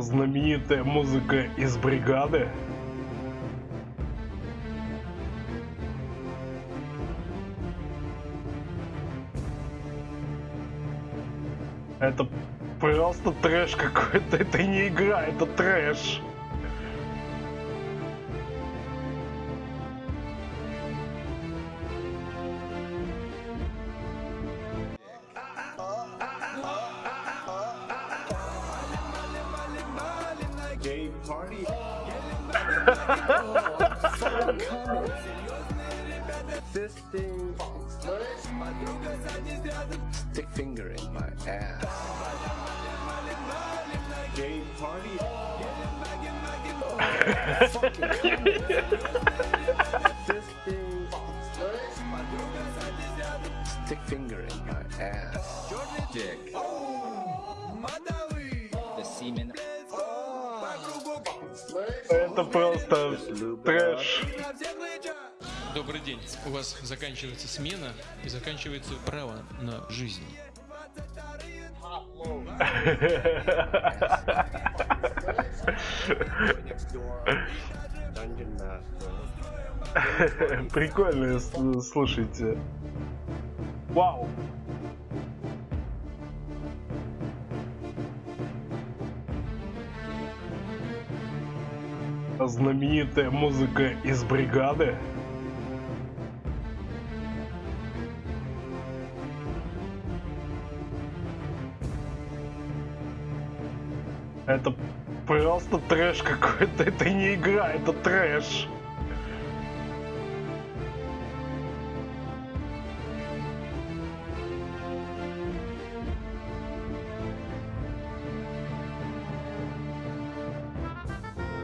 Знаменитая музыка из бригады. Это просто трэш какой-то. Это не игра, это трэш. Gay party. Fisting. Stick finger in my ass. Gay party. Fisting. Stick finger in my ass. Dick. Oh, the semen. Это просто трэш. Добрый день. У вас заканчивается смена и заканчивается право на жизнь. Прикольно, с- слушайте. Вау. Знаменитая музыка из бригады. Это просто трэш какой-то. Это не игра, это трэш.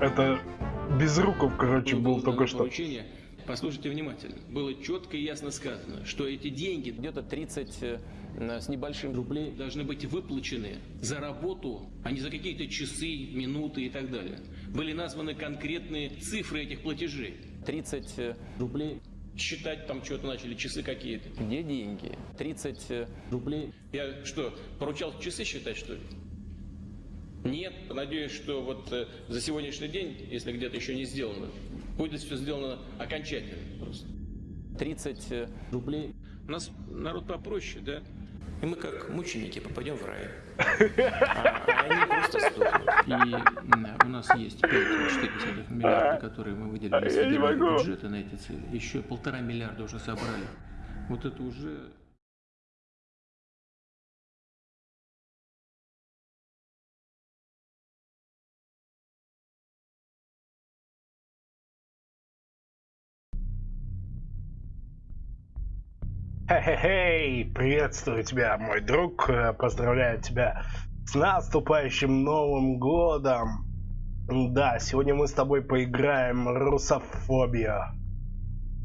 Это Безруков, короче, был только что. поручение. Послушайте внимательно. Было четко и ясно сказано, что эти деньги где-то 30 э, с небольшим рублей. должны быть выплачены за работу, а не за какие-то часы, минуты и так далее. Были названы конкретные цифры этих платежей. 30 э, рублей. Считать там что-то начали, часы какие-то. Где деньги? 30 э, рублей. Я что, поручал часы считать, что ли? Нет, надеюсь, что вот э, за сегодняшний день, если где-то еще не сделано, будет все сделано окончательно просто. 30 э, рублей. У нас народ попроще, да? И мы как мученики попадем в рай. А, а они просто сдохнут. И у нас есть 5,4 миллиарда, которые мы выделили из не федерального бюджета на эти цели. Еще полтора миллиарда уже собрали. Вот это уже Хе-хе-хей, приветствую тебя, мой друг, э, поздравляю тебя с наступающим Новым Годом. Да, сегодня мы с тобой поиграем Русофобия.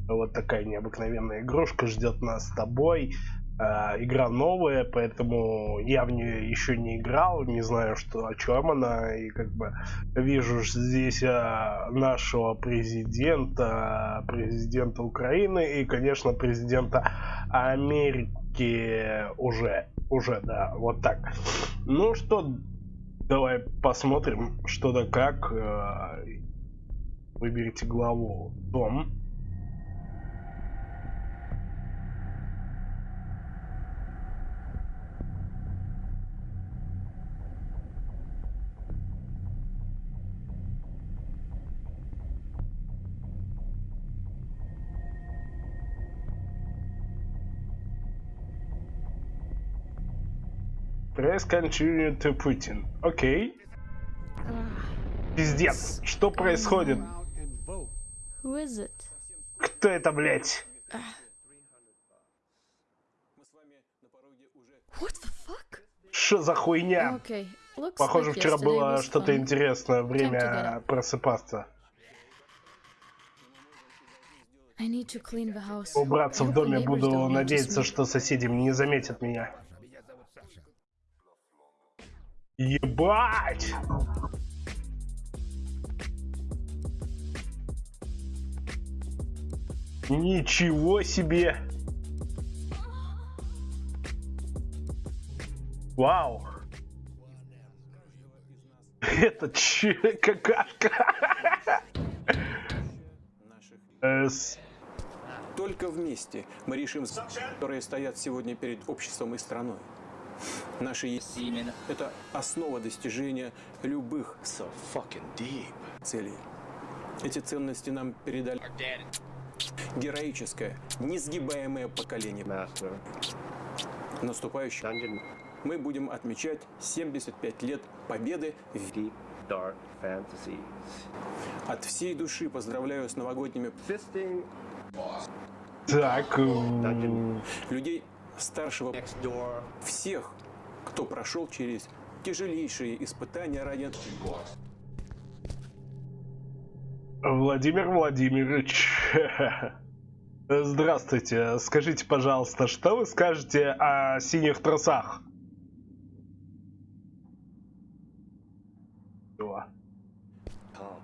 Вот такая необыкновенная игрушка ждет нас с тобой. Э, игра новая, поэтому я в нее еще не играл, не знаю, что о чем она. И как бы вижу здесь э, нашего президента, президента Украины и, конечно, президента Америки уже, уже, да, вот так. Ну что, давай посмотрим, что да как. Э, Выберите главу Дом. Press continue to Putin. Окей. Пиздец, что происходит? Кто это, блядь? Что за хуйня? Okay, Похоже, like вчера было что-то интересное. Время просыпаться. Убраться в доме буду надеяться, что соседи не заметят меня. Ебать! Ничего себе! Вау! Это че, какашка? Только вместе мы решим, которые стоят сегодня перед обществом и страной. Наши есть это основа достижения любых So fucking deep. целей. Эти ценности нам передали героическое, несгибаемое поколение. Master. Наступающий Dungeon. мы будем отмечать 75 лет победы в Deep dark fantasies. От всей души поздравляю с новогодними Fisting Так, м, людей старшего next door. всех, кто прошел через тяжелейшие испытания ради Владимир Владимирович. Здравствуйте. Скажите, пожалуйста, что вы скажете о синих трусах?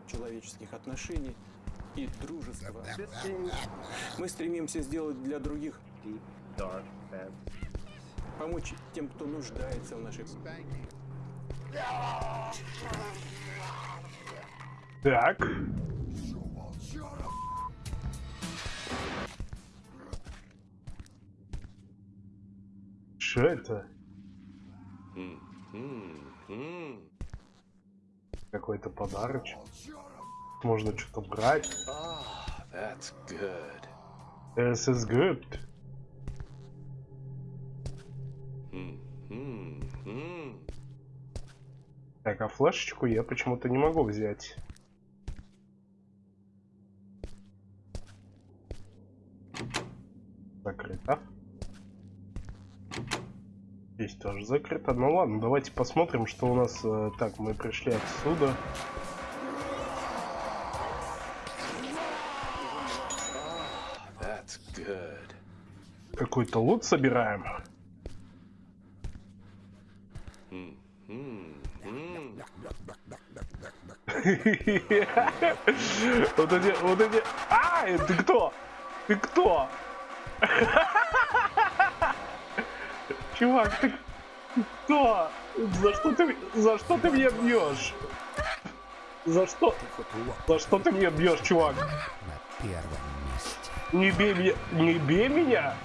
Человеческих отношений и дружества. Мы стремимся сделать для других. Помочь тем, кто нуждается в нашей Так. Что это? Какой-то подарочек. Можно что-то брать. That's good. This is good. Так, а флешечку я почему-то не могу взять. Закрыто. Здесь тоже закрыто. Ну ладно, давайте посмотрим, что у нас... э, Так, мы пришли отсюда. Какой-то лут собираем. Вот эти, вот эти... А, ты кто? Ты кто? Чувак, ты кто? За что ты, за что ты меня бьешь? За что? За что ты меня бьешь, чувак? Не бей меня, не бей меня.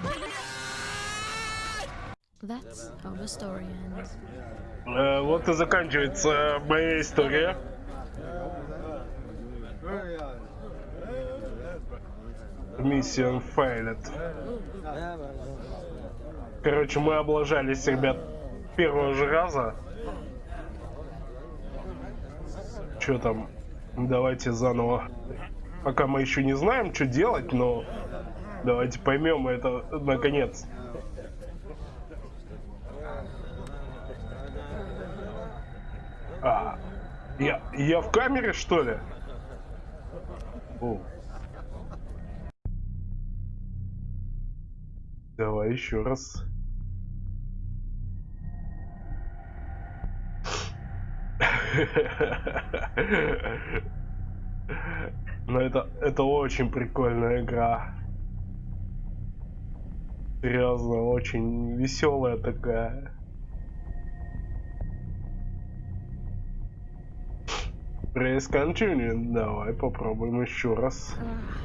That's how story. Э, вот и заканчивается моя история. Миссия failed. Короче, мы облажались, ребят, первого же раза. Что там? Давайте заново. Пока мы еще не знаем, что делать, но давайте поймем это наконец. А, я, я в камере, что ли? О. Давай еще раз. Но это, это очень прикольная игра. Серьезно, очень веселая такая. Press continue. Давай попробуем еще раз. Ah?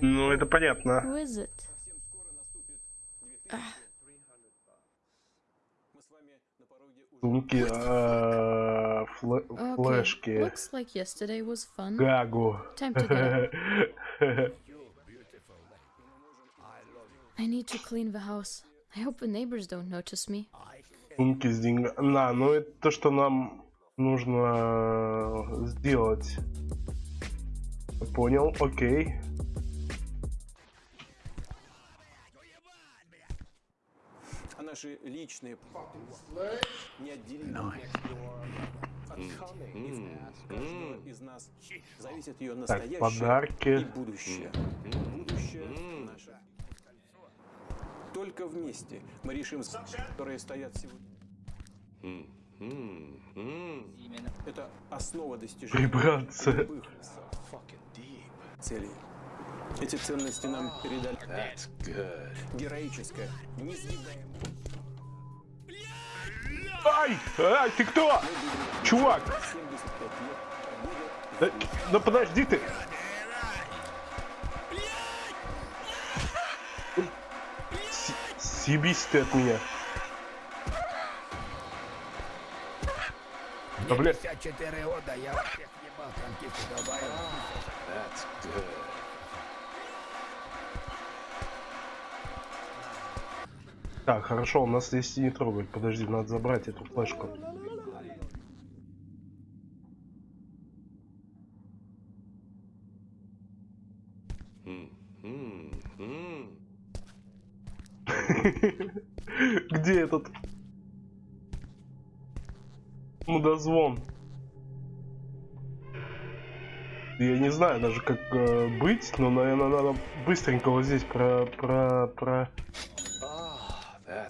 Ну, это понятно. Who is it? Совсем скоро наступит 2000. Мы с вами на пороге уже Сумки, э, флешки, гагу. I need to clean the house. I hope the neighbors don't notice me. Сумки с деньгами. На, ну это то, что нам нужно сделать. Понял, окей. а наши личные неотделимы от из нас зависит ее настоящее подарки. и будущее. Будущее наше. Только вместе мы решим, которые стоят сегодня. Это основа достижения Прибраться. целей. Эти ценности нам передали That's good. героическое, несгибаемое. Ай! Ай, ты кто? Чувак! 75 лет Да, да подожди ты! Съебись ты от меня. Да, бля, 54 года, я всех ебал, танкисты долбоёбы. That's good. Так, хорошо, у нас есть не трогать. Подожди, надо забрать эту флешку. Hmm. Где этот мудозвон? Я не знаю даже как э, быть, но наверное надо быстренько вот здесь про про про. Ah.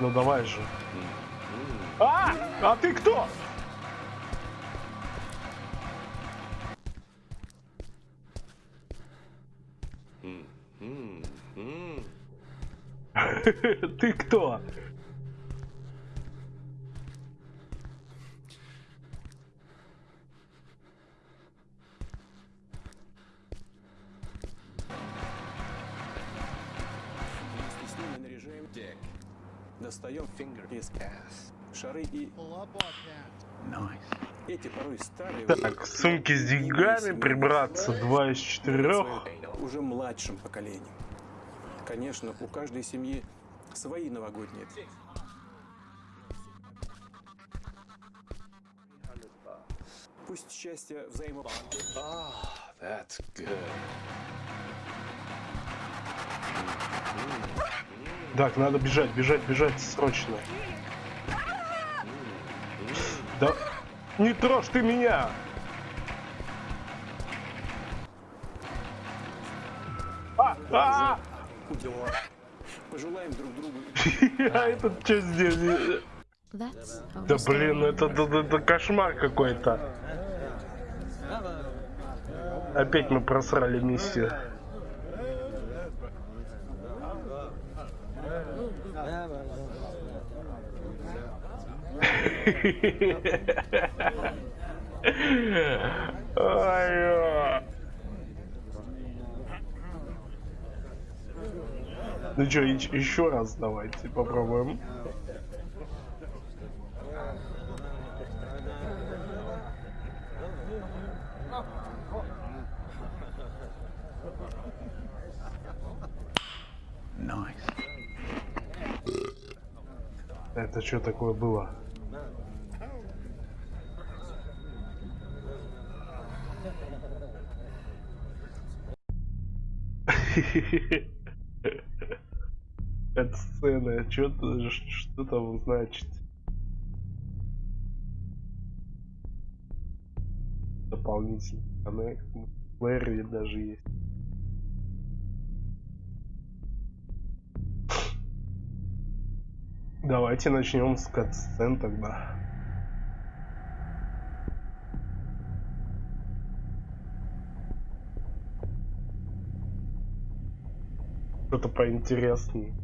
Ну давай же. А! А ты кто? Ты кто? Достаем фингер из шары и эти порой старые Так, сумки с деньгами прибраться, два из четырех. уже младшим поколением. Конечно, у каждой семьи свои новогодние. Пусть счастье взаимо... Ah, that's good. Так, надо бежать, бежать, бежать срочно. Да не трожь ты меня! А, а, Пожелаем друг другу а этот что здесь? Да блин, это кошмар какой-то. Опять мы просрали миссию. Ну что, еще раз давайте попробуем. Это что такое было? Сцена, что, что там значит? Дополнительный коннект, Лэри даже есть. Давайте начнем с катсцен тогда. Что-то поинтереснее.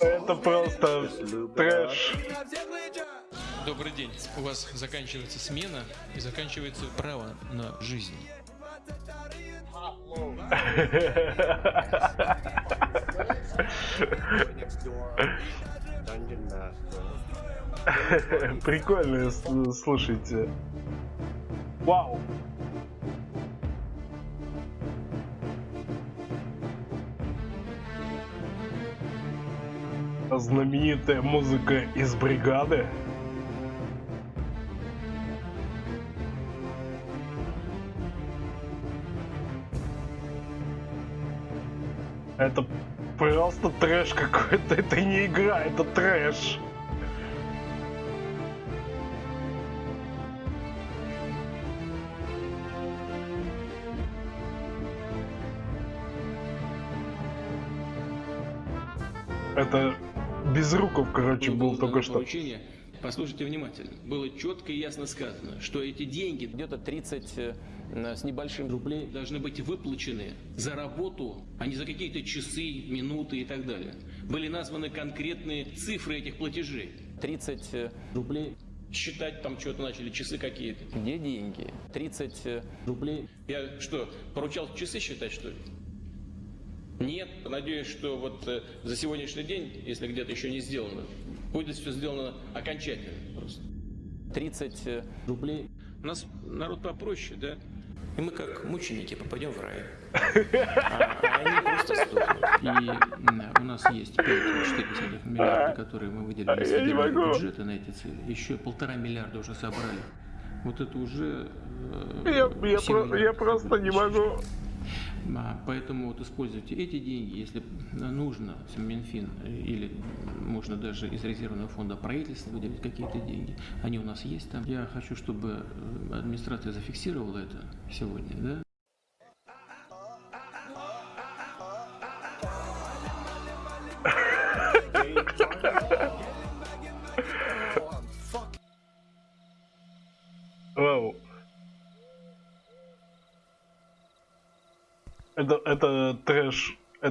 Это просто трэш. Добрый день. У вас заканчивается смена и заканчивается право на жизнь. Прикольно, слушайте. Вау. знаменитая музыка из бригады. Это просто трэш какой-то. Это не игра, это трэш. Это без руков, короче, был Было только что. поручение. Послушайте внимательно. Было четко и ясно сказано, что эти деньги Где-то 30 э, с небольшим рублей должны быть выплачены за работу, а не за какие-то часы, минуты и так далее. Были названы конкретные цифры этих платежей. 30 э, Рублей. Считать там что-то начали, часы какие-то. где деньги? 30 э, Рублей. Я что, поручал часы считать, что ли? Нет. Надеюсь, что вот э, за сегодняшний день, если где-то еще не сделано, будет все сделано окончательно просто. 30 э, Рублей. У нас народ попроще, да? И мы как мученики попадем в рай. А, а они просто сдохнут. И у нас есть 5,4 миллиарда, которые мы выделили из федерального могу. бюджета на эти цели. Еще полтора миллиарда уже собрали. Вот это уже... э, Я, я семь про- я просто не могу. А, Поэтому вот используйте эти деньги, если нужно, Минфин, или можно даже из резервного фонда правительства выделить какие-то деньги. Они у нас есть там. Я хочу, чтобы администрация зафиксировала это сегодня, да?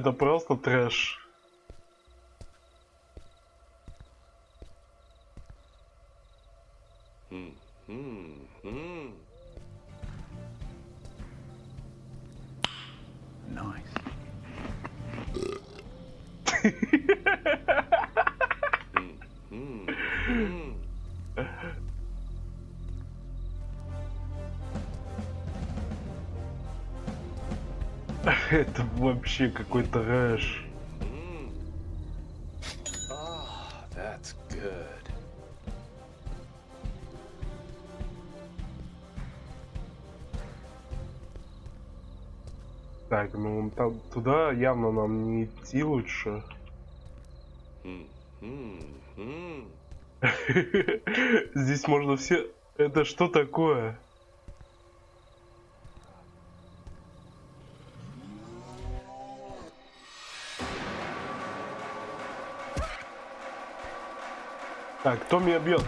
Это просто трэш. Nice. Это вообще какой-то that's. Так, ну там, туда явно нам не идти лучше. Здесь можно все... Это что такое? Так, кто меня бьет?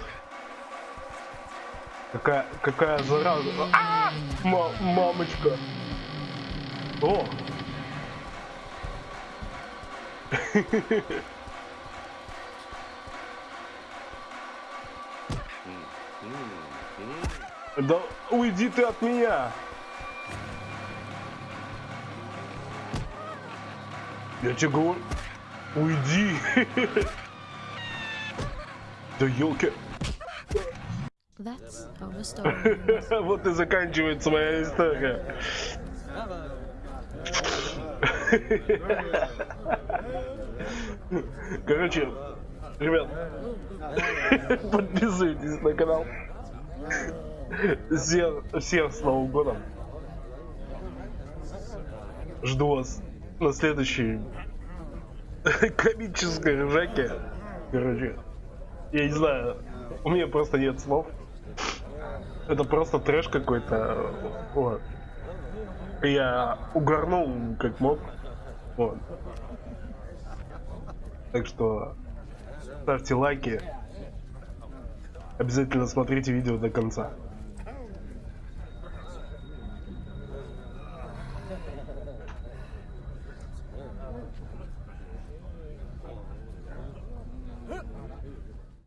Какая, какая зараза. А! Ма- мамочка. О! Да уйди ты от меня! Я тебе говорю, уйди! Да елки! Вот и заканчивается моя история. Короче, ребят, подписывайтесь на канал. Всех, всех с Новым годом. Жду вас на следующей комической ржаке. Короче, я не знаю, у меня просто нет слов. Это просто трэш какой-то. Вот. Я угорнул как мог. Вот. Так что ставьте лайки. Обязательно смотрите видео до конца.